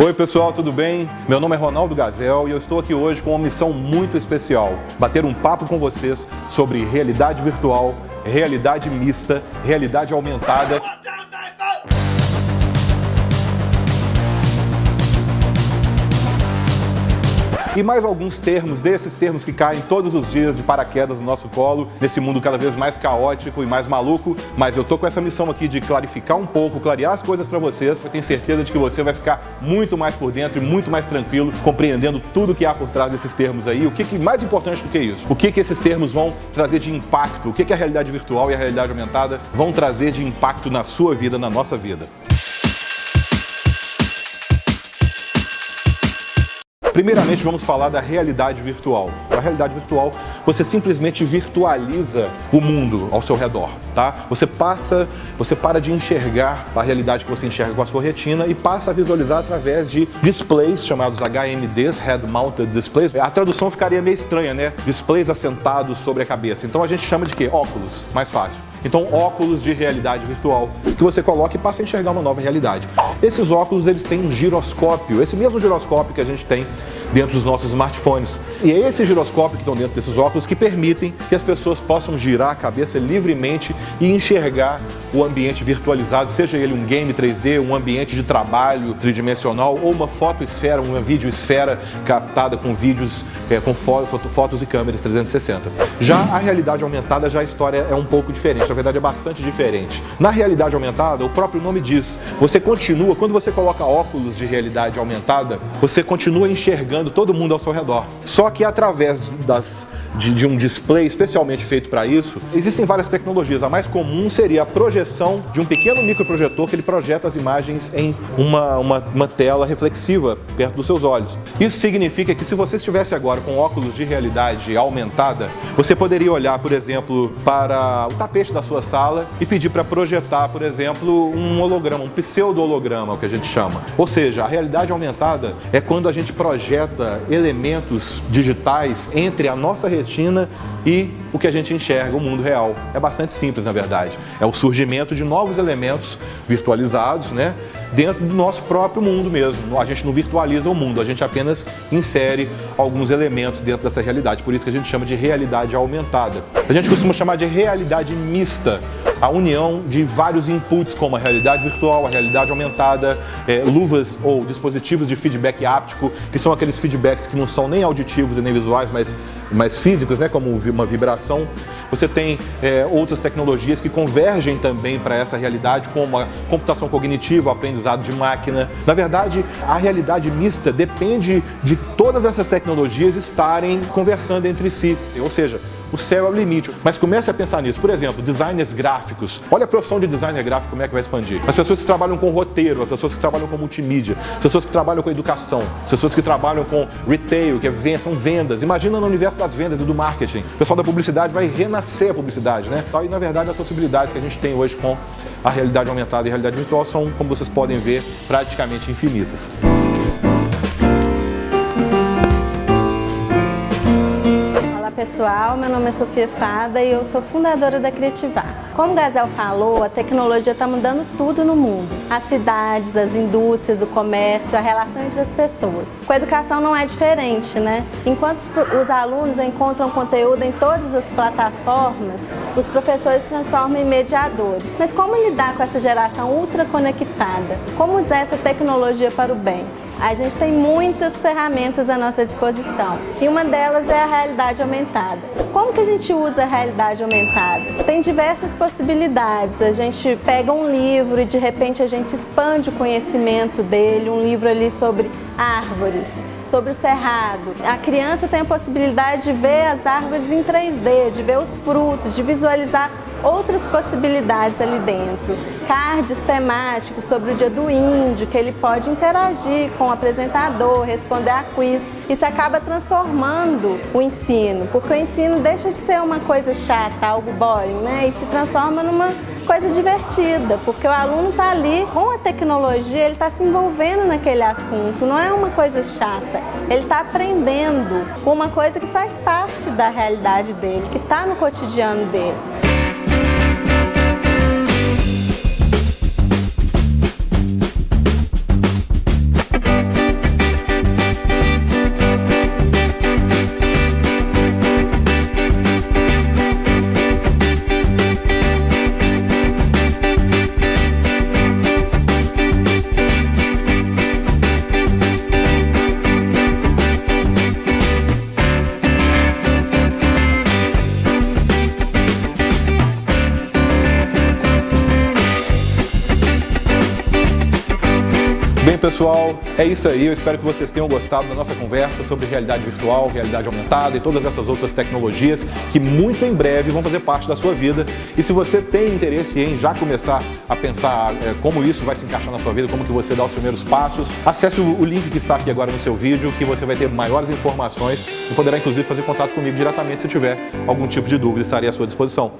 Oi pessoal, tudo bem? Meu nome é Ronaldo Gazel e eu estou aqui hoje com uma missão muito especial. Bater um papo com vocês sobre realidade virtual, realidade mista, realidade aumentada e mais alguns termos, desses termos que caem todos os dias de paraquedas no nosso colo, nesse mundo cada vez mais caótico e mais maluco, mas eu tô com essa missão aqui de clarificar um pouco, clarear as coisas para vocês, eu tenho certeza de que você vai ficar muito mais por dentro e muito mais tranquilo, compreendendo tudo que há por trás desses termos aí, o que, que mais importante do que isso, o que, que esses termos vão trazer de impacto, o que, que a realidade virtual e a realidade aumentada vão trazer de impacto na sua vida, na nossa vida. Primeiramente, vamos falar da realidade virtual. A realidade virtual, você simplesmente virtualiza o mundo ao seu redor, tá? Você passa, você para de enxergar a realidade que você enxerga com a sua retina e passa a visualizar através de displays chamados HMDs, Head Mounted Displays. A tradução ficaria meio estranha, né? Displays assentados sobre a cabeça. Então a gente chama de quê? Óculos, mais fácil. Então, óculos de realidade virtual que você coloca e passa a enxergar uma nova realidade. Esses óculos, eles têm um giroscópio, esse mesmo giroscópio que a gente tem dentro dos nossos smartphones. E é esse giroscópio que estão dentro desses óculos que permitem que as pessoas possam girar a cabeça livremente e enxergar o ambiente virtualizado, seja ele um game 3D, um ambiente de trabalho tridimensional ou uma fotoesfera, uma videoesfera captada com vídeos, é, com fotos e câmeras 360. Já a realidade aumentada, já a história é um pouco diferente, na verdade é bastante diferente. Na realidade aumentada, o próprio nome diz, você continua, quando você coloca óculos de realidade aumentada, você continua enxergando todo mundo ao seu redor. Só que através das de, de um display especialmente feito para isso, existem várias tecnologias. A mais comum seria a projeção de um pequeno microprojetor que ele projeta as imagens em uma, uma, uma tela reflexiva perto dos seus olhos. Isso significa que se você estivesse agora com óculos de realidade aumentada, você poderia olhar, por exemplo, para o tapete da sua sala e pedir para projetar, por exemplo, um holograma, um pseudo-holograma, o que a gente chama. Ou seja, a realidade aumentada é quando a gente projeta elementos digitais entre a nossa retina e o que a gente enxerga, o mundo real. É bastante simples, na verdade. É o surgimento de novos elementos virtualizados, né? Dentro do nosso próprio mundo mesmo. A gente não virtualiza o mundo, a gente apenas insere alguns elementos dentro dessa realidade. Por isso que a gente chama de realidade aumentada. A gente costuma chamar de realidade mista, a união de vários inputs, como a realidade virtual, a realidade aumentada, é, luvas ou dispositivos de feedback áptico, que são aqueles feedbacks que não são nem auditivos e nem visuais, mas mais físicos, né, como uma vibração. Você tem é, outras tecnologias que convergem também para essa realidade, como a computação cognitiva, o aprendizado de máquina. Na verdade, a realidade mista depende de todas essas tecnologias estarem conversando entre si. Ou seja, o céu é o limite. Mas comece a pensar nisso. Por exemplo, designers gráficos. Olha a profissão de designer gráfico, como é que vai expandir. As pessoas que trabalham com roteiro, as pessoas que trabalham com multimídia, as pessoas que trabalham com educação, as pessoas que trabalham com retail, que é, são vendas. Imagina no universo das vendas e do marketing. O pessoal da publicidade vai renascer a publicidade, né? E, na verdade, as possibilidades que a gente tem hoje com a realidade aumentada e a realidade virtual são, como vocês podem ver, praticamente infinitas. Pessoal, meu nome é Sofia Fada e eu sou fundadora da Criativar. Como o Gazel falou, a tecnologia está mudando tudo no mundo. As cidades, as indústrias, o comércio, a relação entre as pessoas. Com a educação não é diferente, né? Enquanto os alunos encontram conteúdo em todas as plataformas, os professores transformam em mediadores. Mas como lidar com essa geração ultra conectada? Como usar essa tecnologia para o bem? A gente tem muitas ferramentas à nossa disposição e uma delas é a realidade aumentada. Como que a gente usa a realidade aumentada? Tem diversas possibilidades. A gente pega um livro e de repente a gente expande o conhecimento dele, um livro ali sobre árvores, sobre o cerrado. A criança tem a possibilidade de ver as árvores em 3D, de ver os frutos, de visualizar outras possibilidades ali dentro. Cards temáticos sobre o dia do índio, que ele pode interagir com o apresentador, responder a quiz. Isso acaba transformando o ensino, porque o ensino deixa de ser uma coisa chata, algo boring, né? E se transforma numa coisa divertida, porque o aluno está ali com a tecnologia, ele está se envolvendo naquele assunto, não é uma coisa chata. Ele está aprendendo com uma coisa que faz parte da realidade dele, que está no cotidiano dele. Pessoal, é isso aí. Eu espero que vocês tenham gostado da nossa conversa sobre realidade virtual, realidade aumentada e todas essas outras tecnologias que muito em breve vão fazer parte da sua vida. E se você tem interesse em já começar a pensar é, como isso vai se encaixar na sua vida, como que você dá os primeiros passos, acesse o, o link que está aqui agora no seu vídeo, que você vai ter maiores informações e poderá inclusive fazer contato comigo diretamente se tiver algum tipo de dúvida, estarei à sua disposição.